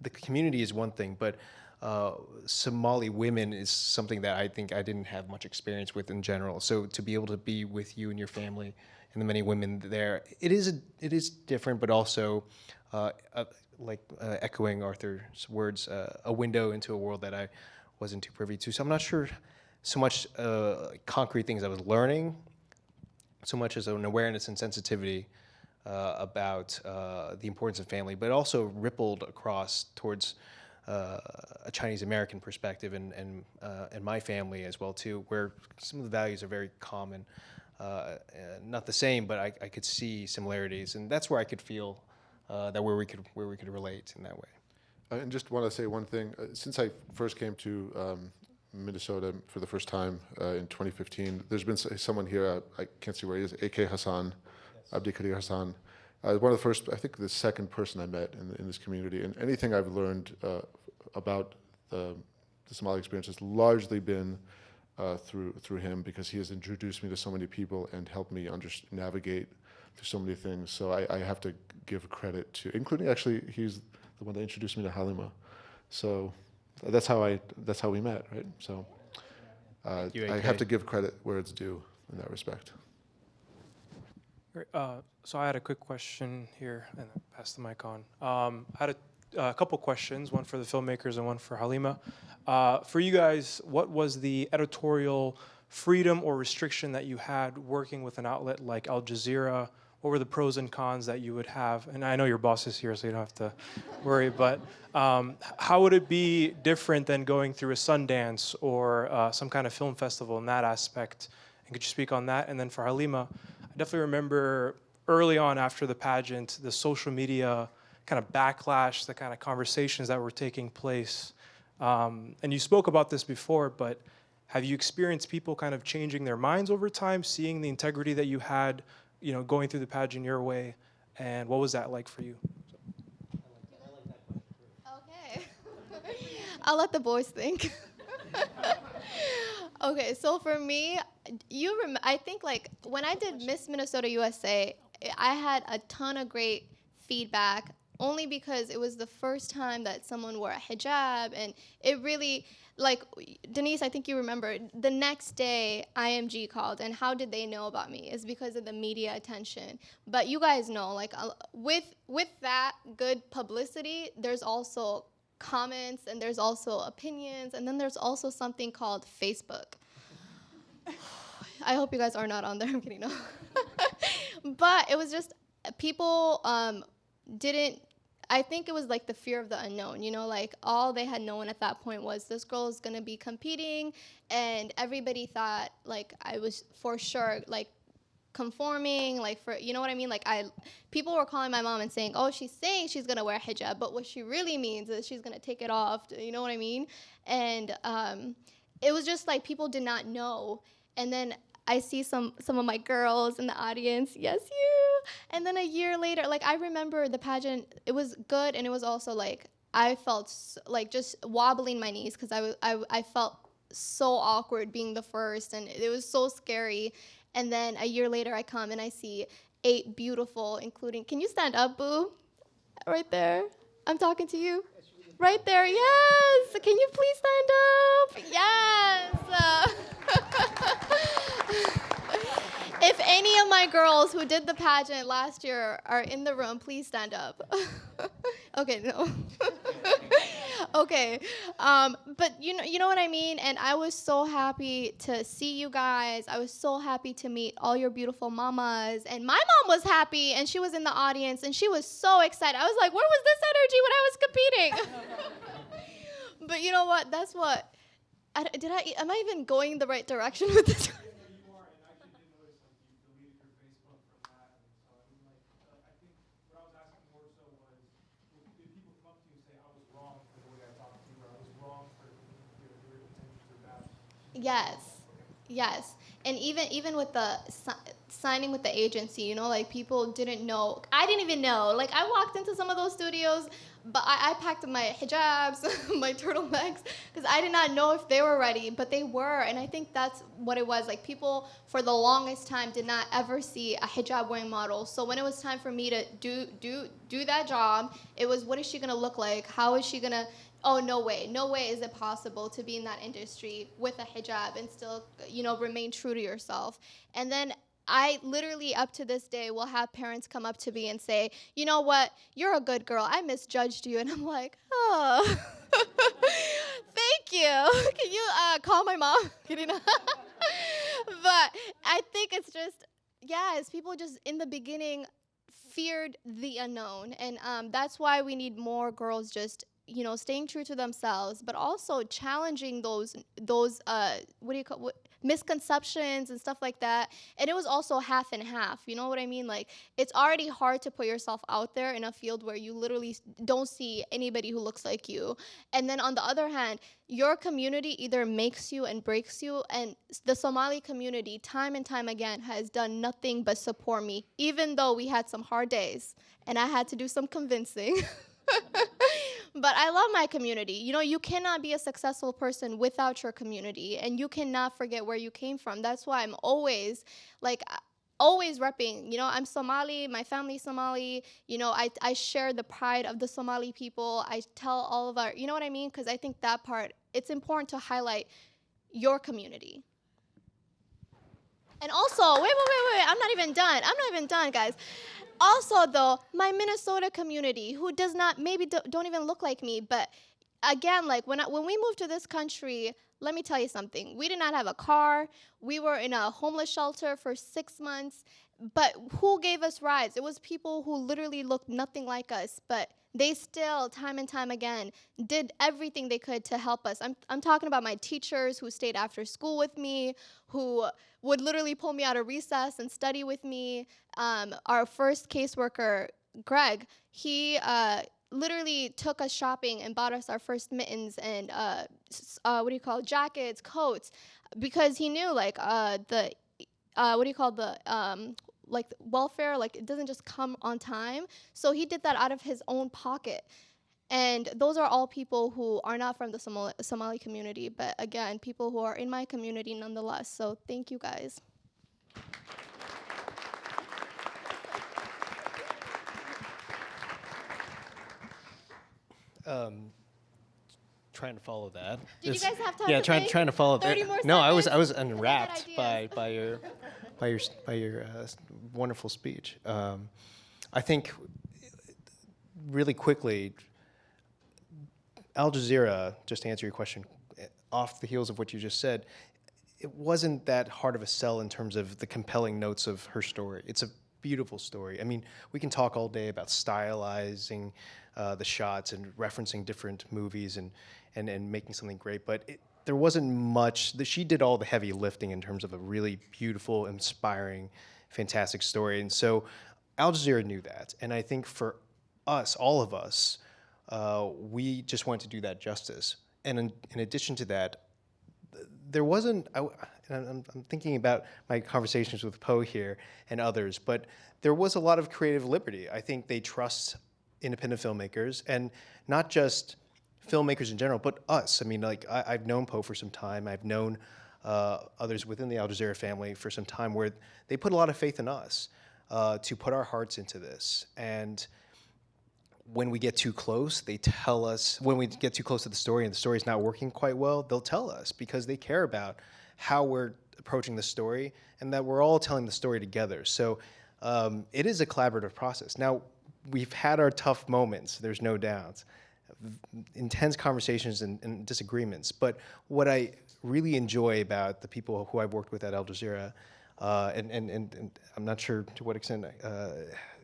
the community is one thing, but uh, Somali women is something that I think I didn't have much experience with in general. So to be able to be with you and your family and the many women there, it is a, it is different, but also uh, uh, like uh, echoing Arthur's words, uh, a window into a world that I wasn't too privy to. So I'm not sure so much concrete things I was learning, so much as an awareness and sensitivity about the importance of family, but also rippled across towards uh, a Chinese American perspective and and uh, and my family as well too, where some of the values are very common, uh, not the same, but I, I could see similarities, and that's where I could feel uh, that where we could where we could relate in that way. Uh, And just want to say one thing. Since I first came to um, Minnesota for the first time uh, in 2015, there's been someone here, uh, I can't see where he is, AK Hassan, Abdi Kadir Hassan. Uh, one of the first, I think the second person I met in, in this community. And anything I've learned uh, about the, the Somali experience has largely been uh, through, through him because he has introduced me to so many people and helped me under, navigate through so many things. So I, I have to give credit to, including actually, he's the one that introduced me to Halima. So that's how I that's how we met, right? So uh, you, I have to give credit where it's due in that respect. Uh, so I had a quick question here, and then pass the mic on. Um, I had a, a couple questions, one for the filmmakers and one for Halima. Uh, for you guys, what was the editorial freedom or restriction that you had working with an outlet like Al Jazeera? What were the pros and cons that you would have? And I know your boss is here, so you don't have to worry. But um, how would it be different than going through a Sundance or uh, some kind of film festival in that aspect? And could you speak on that? And then for Halima, I definitely remember early on after the pageant, the social media kind of backlash, the kind of conversations that were taking place. Um, and you spoke about this before, but have you experienced people kind of changing their minds over time, seeing the integrity that you had, you know, going through the pageant your way, and what was that like for you? Okay. I'll let the boys think. okay, so for me, you rem- I think like when I did Miss Minnesota USA, I had a ton of great feedback only because it was the first time that someone wore a hijab and it really like Denise, I think you remember the next day IMG called and how did they know about me? Is because of the media attention. But you guys know like uh, with with that good publicity, there's also comments and there's also opinions and then there's also something called Facebook. I hope you guys are not on there. I'm kidding. No. but it was just people um, didn't I think it was like the fear of the unknown, you know, like all they had known at that point was this girl is gonna be competing, and everybody thought like I was for sure like conforming, like for you know what I mean. Like I, people were calling my mom and saying, "Oh, she's saying she's gonna wear hijab, but what she really means is she's gonna take it off." You know what I mean? And um, it was just like people did not know, and then I see some some of my girls in the audience. Yes, you. And then a year later, like I remember the pageant. It was good, and it was also like I felt s like just wobbling my knees because I, was I I felt so awkward being the first, and it was so scary. And then a year later, I come and I see eight beautiful, including. Can you stand up, Boo? Right there. I'm talking to you. Right there. Yes. Can you please stand up? Yes. Uh, if any of my girls who did the pageant last year are in the room, please stand up. okay, no. okay, um, but you know, you know what I mean. And I was so happy to see you guys. I was so happy to meet all your beautiful mamas. And my mom was happy, and she was in the audience, and she was so excited. I was like, where was this energy when I was competing? But you know what? That's what. I, did I? Am I even going the right direction with this? Yes, yes, and even even with the si- signing with the agency, you know, like people didn't know. I didn't even know. Like I walked into some of those studios, but I, I packed my hijabs, my turtlenecks, because I did not know if they were ready, but they were, and I think that's what it was. Like people for the longest time did not ever see a hijab wearing model. So when it was time for me to do do do that job, it was what is she gonna look like? How is she gonna oh no way no way is it possible to be in that industry with a hijab and still you know remain true to yourself and then I literally, up to this day, will have parents come up to me and say, You know what? You're a good girl. I misjudged you. And I'm like, Oh, thank you. Can you uh, call my mom? but I think it's just, yeah, yes, people just in the beginning feared the unknown. And um, that's why we need more girls just you know staying true to themselves but also challenging those those uh what do you call what, misconceptions and stuff like that. And it was also half and half you know what i mean? Like it's already hard to put yourself out there in a field where you literally don't see anybody who looks like you. And then on the other hand your community either makes you and breaks you and the somali community time and time again has done nothing but support me even though we had some hard days and i had to do some convincing but I love my community. You know, you cannot be a successful person without your community, and you cannot forget where you came from. That's why I'm always like, uh, always repping. You know, I'm Somali, my family's Somali. You know, I, I share the pride of the Somali people. I tell all of our, you know what I mean? Because I think that part, it's important to highlight your community. And also, wait, wait, wait, wait, I'm not even done. I'm not even done, guys. Also, though, my Minnesota community, who does not, maybe do, don't even look like me, but again, like when, I, when we moved to this country, let me tell you something. We did not have a car. We were in a homeless shelter for six months. But who gave us rides? It was people who literally looked nothing like us, but they still, time and time again, did everything they could to help us. I'm, I'm talking about my teachers who stayed after school with me, who would literally pull me out of recess and study with me. Um, our first caseworker, Greg, he uh, literally took us shopping and bought us our first mittens and uh, uh, what do you call it, jackets, coats, because he knew like uh, the uh, what do you call the um, like welfare like it doesn't just come on time. So he did that out of his own pocket. And those are all people who are not from the Somali, Somali community, but again, people who are in my community nonetheless. So thank you guys. Um, trying to follow that. Did you guys have time Yeah, trying trying to follow that. No, I was I was? Unwrapped by by your by your by your uh, wonderful speech. Um, I think really quickly, Al Jazeera. Just to answer your question, eh, off the heels of what you just said, it wasn't that hard of a sell in terms of the compelling notes of her story. It's a beautiful story. I mean, we can talk all day about stylizing uh, the shots and referencing different movies and, and, and making something great, but it, there wasn't much. The, she did all the heavy lifting in terms of a really beautiful, inspiring, fantastic story. And so Al Jazeera knew that. And I think for us, all of us, uh, we just wanted to do that justice. And in, in addition to that, there wasn't, I, and I'm, I'm thinking about my conversations with Poh here and others, but there was a lot of creative liberty. I think they trust independent filmmakers and not just filmmakers in general, but us. I mean, like, I, I've known Poh for some time. I've known uh, others within the Al Jazeera family for some time where they put a lot of faith in us uh, to put our hearts into this. And when we get too close, they tell us, when we get too close to the story and the story's not working quite well, they'll tell us because they care about how we're approaching the story and that we're all telling the story together. So um, it is a collaborative process. Now, we've had our tough moments, there's no doubt, intense conversations and, and disagreements. But what I really enjoy about the people who I've worked with at Al Jazeera, uh, and, and, and, and I'm not sure to what extent uh,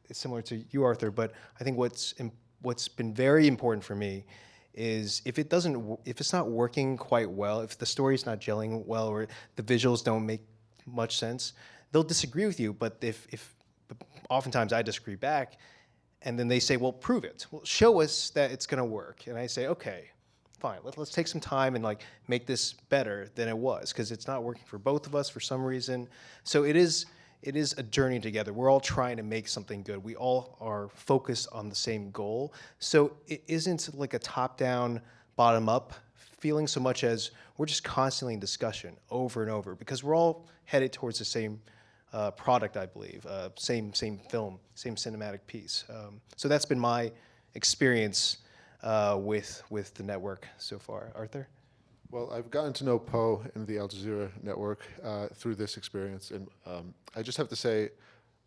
it's similar to you, Arthur, but I think what's what's been very important for me is if it doesn't, if it's not working quite well, if the story's not gelling well, or the visuals don't make much sense, they'll disagree with you. But if, if oftentimes I disagree back, and then they say, well, prove it. Well, show us that it's going to work. And I say, okay, fine. Let, let's take some time and like make this better than it was because it's not working for both of us for some reason. So it is it is a journey together. We're all trying to make something good. We all are focused on the same goal. So it isn't like a top-down, bottom-up feeling so much as we're just constantly in discussion over and over because we're all headed towards the same uh, product, I believe, uh, same same film, same cinematic piece. Um, so that's been my experience uh, with with the network so far. Arthur. Well, I've gotten to know Poh and the Al Jazeera network uh, through this experience, and um, I just have to say,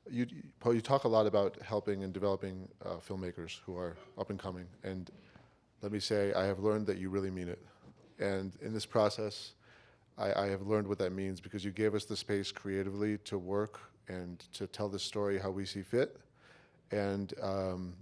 you, Poh, you talk a lot about helping and developing uh, filmmakers who are up and coming, and let me say, I have learned that you really mean it. And in this process, I, I have learned what that means because you gave us the space creatively to work and to tell the story how we see fit, and um,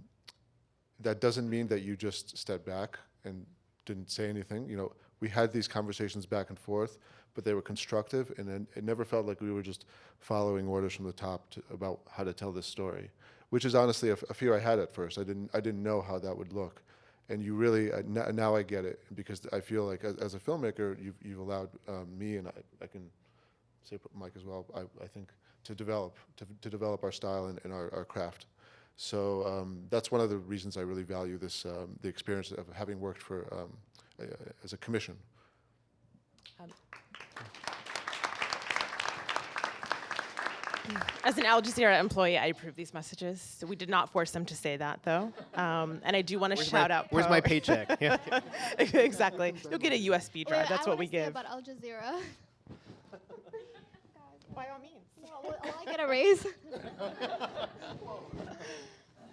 that doesn't mean that you just stepped back and didn't say anything. You know, we had these conversations back and forth, but they were constructive, and it never felt like we were just following orders from the top to, about how to tell this story, which is honestly a fear I had at first. I didn't, I didn't know how that would look, and you really uh, now I get it because I feel like as, as a filmmaker, you've, you've allowed um, me and I, I can say Mike as well. I, I think to develop to, to develop our style and, and our, our craft. So um, that's one of the reasons I really value this um, the experience of having worked for um, as a commission. As an Al Jazeera employee, I approve these messages. So we did not force them to say that, though. Um, and I do want to shout my, out. Where's my paycheck? Yeah. exactly. You'll get a USB Wait, drive. That's I what we wanna say give. about Al Jazeera. By all means. will, will I get a raise?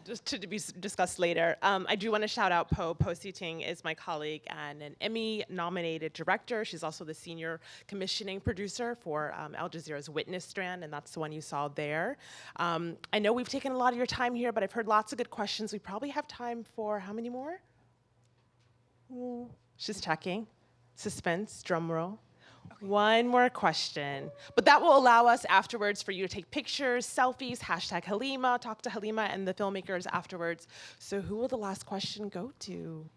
just to be discussed later. Um, I do want to shout out Poh. Poe Seating is my colleague and an Emmy-nominated director. She's also the senior commissioning producer for um, Al Jazeera's Witness Strand, and that's the one you saw there. Um, I know we've taken a lot of your time here, but I've heard lots of good questions. We probably have time for how many more? Ooh, She's checking. Suspense, drum roll. One more question. But that will allow us afterwards for you to take pictures, selfies, hashtag Halima, talk to Halima and the filmmakers afterwards. So who will the last question go to?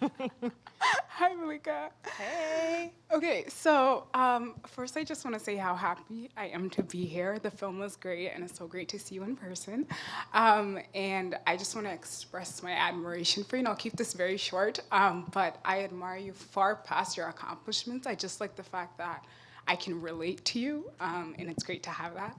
Hi, Malika. Hey. Okay, so um, first I just want to say how happy I am to be here. The film was great, and it's so great to see you in person. Um, and I just want to express my admiration for you. And I'll keep this very short, um, but I admire you far past your accomplishments. I just like the fact that I can relate to you, um, and it's great to have that.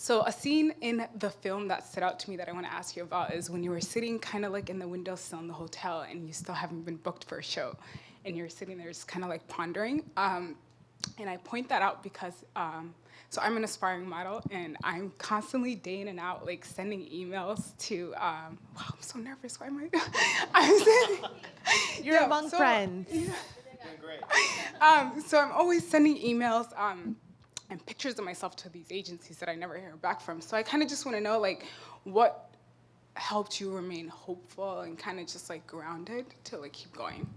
So a scene in the film that stood out to me that I want to ask you about is when you were sitting kind of like in the windowsill in the hotel and you still haven't been booked for a show, and you're sitting there just kind of like pondering. Um, and I point that out because um, so I'm an aspiring model and I'm constantly day in and out like sending emails to um, wow I'm so nervous why am I I'm sending, You're Yeah, among so- friends. um, so I'm always sending emails um, and pictures of myself to these agencies that I never hear back from. So I kind of just want to know, like, what helped you remain hopeful and kind of just like grounded to like keep going.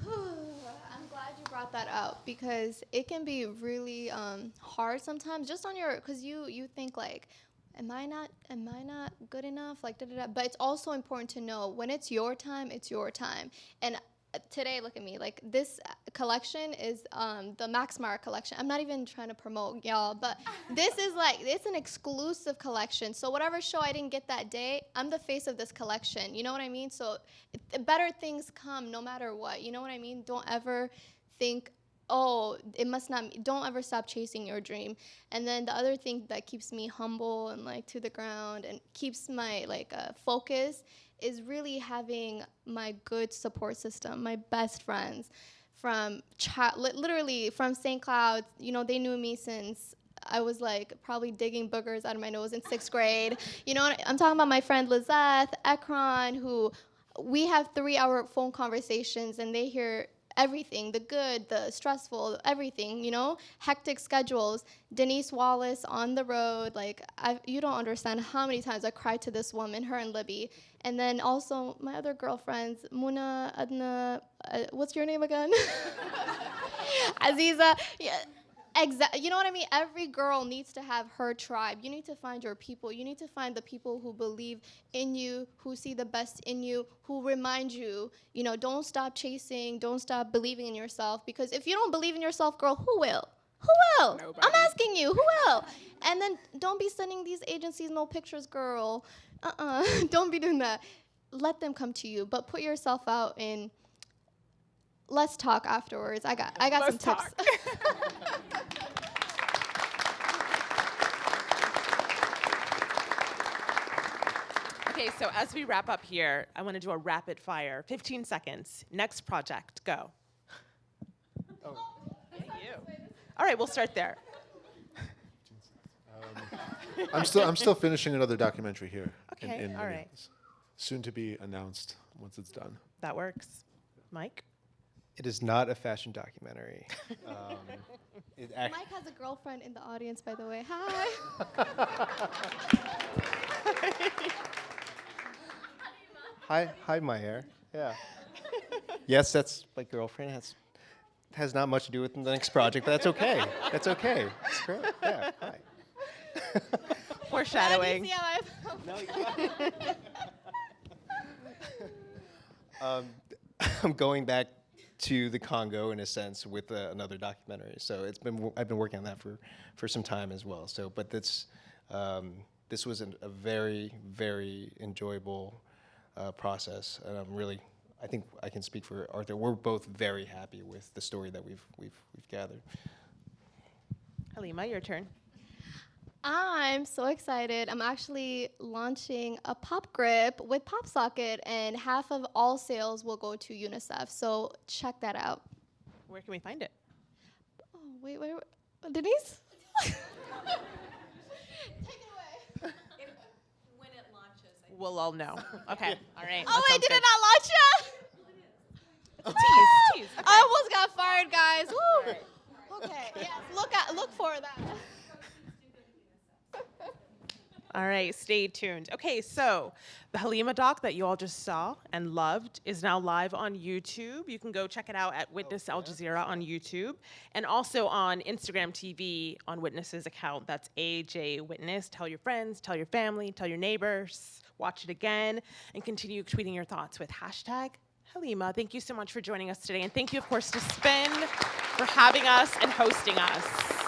I'm glad you brought that up because it can be really um, hard sometimes just on your because you you think like am I not am I not good enough like da, da, da. but it's also important to know when it's your time it's your time and today look at me like this uh, collection is um, the Max Mara collection. I'm not even trying to promote y'all but this is like it's an exclusive collection. So whatever show I didn't get that day I'm the face of this collection. You know what I mean? So it, better things come no matter what. You know what I mean? Don't ever think oh it must not don't ever stop chasing your dream. And then the other thing that keeps me humble and like to the ground and keeps my like uh, focus is really having my good support system my best friends from literally from st cloud you know they knew me since I was like probably digging boogers out of my nose in sixth grade. You know, I'm talking about my friend Lizeth, Ekron, who we have three hour phone conversations and they hear everything the good, the stressful, everything, you know, hectic schedules. Denise Wallace on the road, like, I, you don't understand how many times I cried to this woman, her and Libby. And then also my other girlfriends, Muna, Adna, uh, what's your name again? Aziza. Yeah. Exactly. You know what I mean? Every girl needs to have her tribe. You need to find your people. You need to find the people who believe in you, who see the best in you, who remind you, you know, don't stop chasing, don't stop believing in yourself. Because if you don't believe in yourself, girl, who will? Who will? I'm asking you, who will? And then don't be sending these agencies no pictures, girl. Uh uh don't be doing that. Let them come to you, but put yourself out and let's talk afterwards. I got I got Let's some tips. Okay, so as we wrap up here, I want to do a rapid fire. 15 seconds. Next project, go. Oh. Thank you. All right, we'll start there. Um, I'm still I'm still finishing another documentary here. Okay, in all right. Soon to be announced once it's done. That works. Mike? It is not a fashion documentary. Um, it act- Mike has a girlfriend in the audience, by the way. Hi. Hi, hi, my hair. Yeah. yes, that's my girlfriend. Has has not much to do with the next project, but that's okay. That's okay. It's great. Yeah. Hi. Foreshadowing. See how Um, I'm going back to the Congo in a sense with uh, another documentary. So it's been I've been working on that for for some time as well. So, but this um, this was an, a very very enjoyable uh, process, and I'm really I think I can speak for Arthur. We're both very happy with the story that we've we've we've gathered. Halima, your turn. I'm so excited. I'm actually launching a pop grip with PopSocket, and half of all sales will go to UNICEF. So check that out. Where can we find it? Oh, wait, wait, wait. Denise? Take it away. When it launches. We'll all know. Okay, all right. Oh, that wait, did good. it not launch yet? Oh, tease, tease. I almost got fired, guys. Woo. Okay, yes, look at look for that. All right, stay tuned. Okay, so the Halima doc that you all just saw and loved is now live on YouTube. You can go check it out at Witness Al Jazeera on YouTube and also on Instagram TV on Witness's account. That's AJ Witness. Tell your friends, tell your family, tell your neighbors, watch it again, and continue tweeting your thoughts with hashtag Halima. Thank you so much for joining us today. And thank you, of course, to Spin for having us and hosting us.